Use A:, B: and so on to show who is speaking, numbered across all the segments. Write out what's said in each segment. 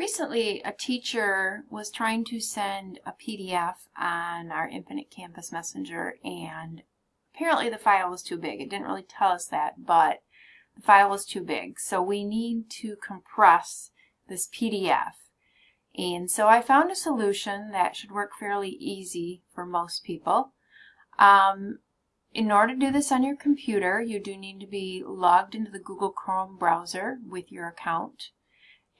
A: Recently, a teacher was trying to send a PDF on our Infinite Campus Messenger and apparently the file was too big. It didn't really tell us that, but the file was too big. So we need to compress this PDF. And so I found a solution that should work fairly easy for most people. Um, in order to do this on your computer, you do need to be logged into the Google Chrome browser with your account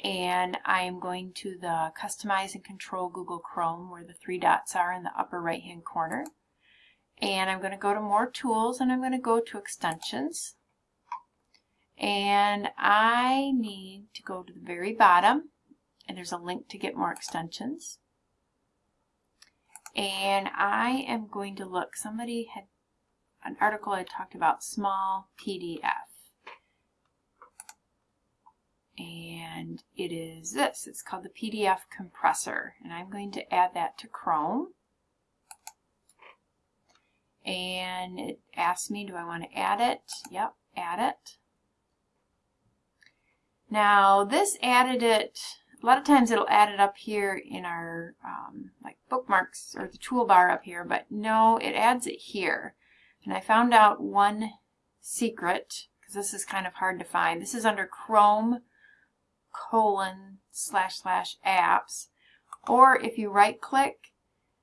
A: and I am going to the Customize and Control Google Chrome where the three dots are in the upper right hand corner. And I'm going to go to More Tools and I'm going to go to Extensions. And I need to go to the very bottom and there's a link to get more extensions. And I am going to look, somebody had an article I talked about small PDF and it is this. It's called the PDF compressor and I'm going to add that to Chrome and it asks me do I want to add it? Yep, add it. Now this added it, a lot of times it'll add it up here in our um, like bookmarks or the toolbar up here, but no, it adds it here. And I found out one secret, because this is kind of hard to find. This is under Chrome colon slash slash apps. Or if you right click,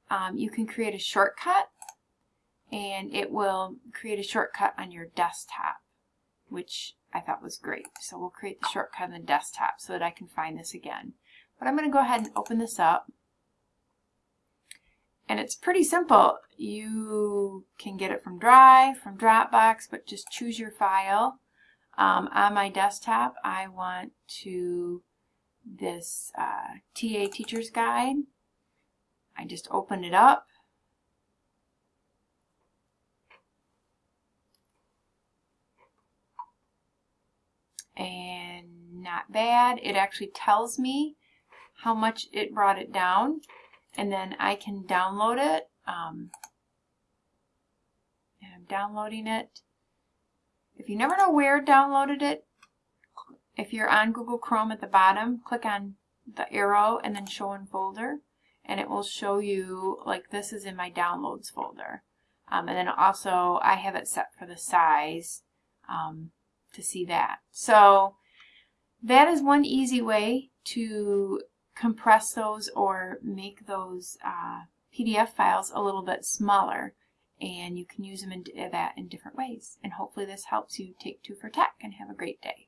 A: um, you can create a shortcut and it will create a shortcut on your desktop, which I thought was great. So we'll create the shortcut on the desktop so that I can find this again. But I'm going to go ahead and open this up. And it's pretty simple. You can get it from Drive, from Dropbox, but just choose your file. Um, on my desktop, I want to this uh, TA Teacher's Guide. I just open it up. And not bad. It actually tells me how much it brought it down. And then I can download it. Um, and I'm downloading it. If you never know where downloaded it, if you're on Google Chrome at the bottom, click on the arrow and then show in folder and it will show you like this is in my downloads folder. Um, and then also I have it set for the size um, to see that. So that is one easy way to compress those or make those uh, PDF files a little bit smaller and you can use them in that in different ways. And hopefully this helps you take two for tech and have a great day.